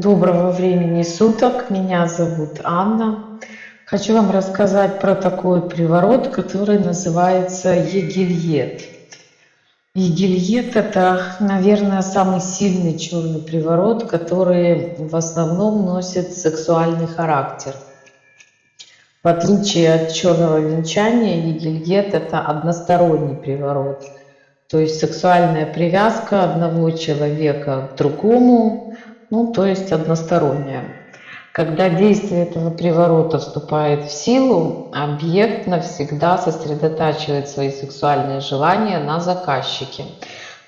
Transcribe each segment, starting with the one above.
Доброго времени суток, меня зовут Анна. Хочу вам рассказать про такой приворот, который называется Егильет. Егильет – это, наверное, самый сильный черный приворот, который в основном носит сексуальный характер. В отличие от черного венчания, Егильет – это односторонний приворот. То есть сексуальная привязка одного человека к другому, ну, то есть односторонняя. Когда действие этого приворота вступает в силу, объект навсегда сосредотачивает свои сексуальные желания на заказчике,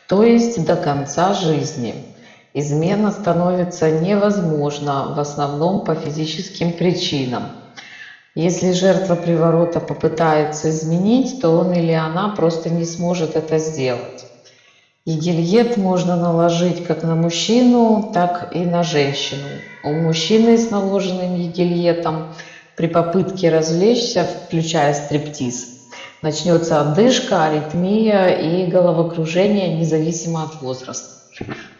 то есть до конца жизни. Измена становится невозможна в основном по физическим причинам. Если жертва приворота попытается изменить, то он или она просто не сможет это сделать. И можно наложить как на мужчину, так и на женщину. У мужчины с наложенным егельетом при попытке развлечься, включая стриптиз, начнется одышка, аритмия и головокружение, независимо от возраста.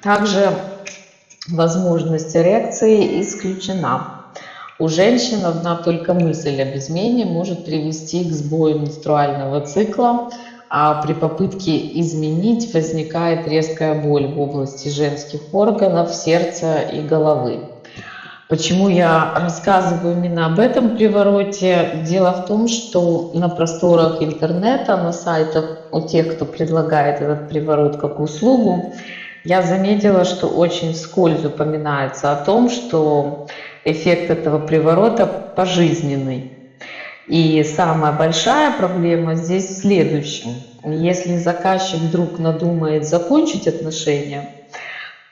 Также возможность эрекции исключена. У женщин одна только мысль об измене может привести к сбою менструального цикла, а при попытке изменить возникает резкая боль в области женских органов, сердца и головы. Почему я рассказываю именно об этом привороте? Дело в том, что на просторах интернета, на сайтах у тех, кто предлагает этот приворот как услугу, я заметила, что очень вскользь упоминается о том, что эффект этого приворота пожизненный. И самая большая проблема здесь в следующем. Если заказчик вдруг надумает закончить отношения,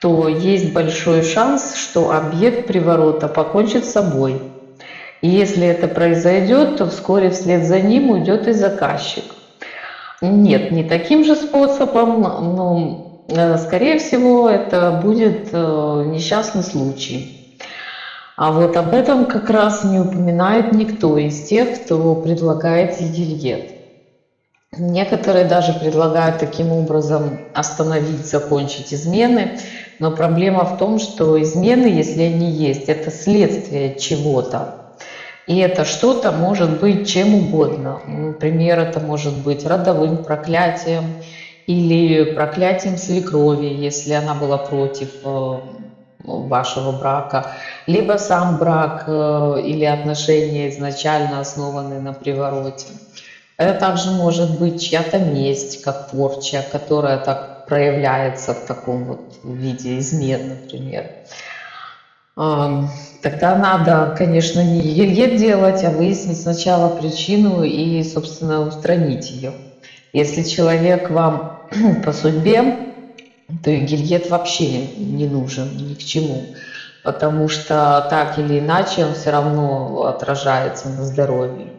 то есть большой шанс, что объект приворота покончит с собой. И если это произойдет, то вскоре вслед за ним уйдет и заказчик. Нет, не таким же способом, но, э, скорее всего, это будет э, несчастный случай. А вот об этом как раз не упоминает никто из тех, кто предлагает едильет. Некоторые даже предлагают таким образом остановить, закончить измены, но проблема в том, что измены, если они есть, это следствие чего-то. И это что-то может быть чем угодно. Например, это может быть родовым проклятием или проклятием свекрови, если она была против э, вашего брака, либо сам брак э, или отношения изначально основаны на привороте. Это также может быть чья-то месть, как порча, которая так проявляется в таком вот виде измен, например. Тогда надо, конечно, не елье делать, а выяснить сначала причину и, собственно, устранить ее. Если человек вам по судьбе то и гильет вообще не нужен ни к чему, потому что так или иначе он все равно отражается на здоровье.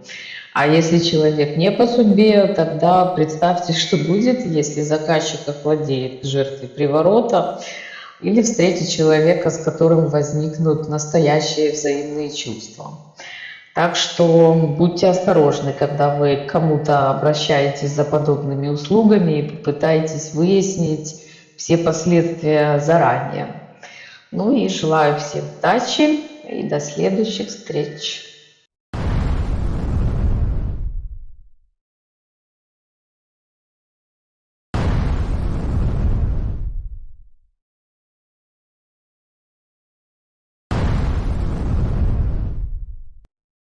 А если человек не по судьбе, тогда представьте, что будет, если заказчик овладеет жертвой приворота или встретит человека, с которым возникнут настоящие взаимные чувства. Так что будьте осторожны, когда вы кому-то обращаетесь за подобными услугами и попытаетесь выяснить, все последствия заранее. Ну и желаю всем удачи и до следующих встреч.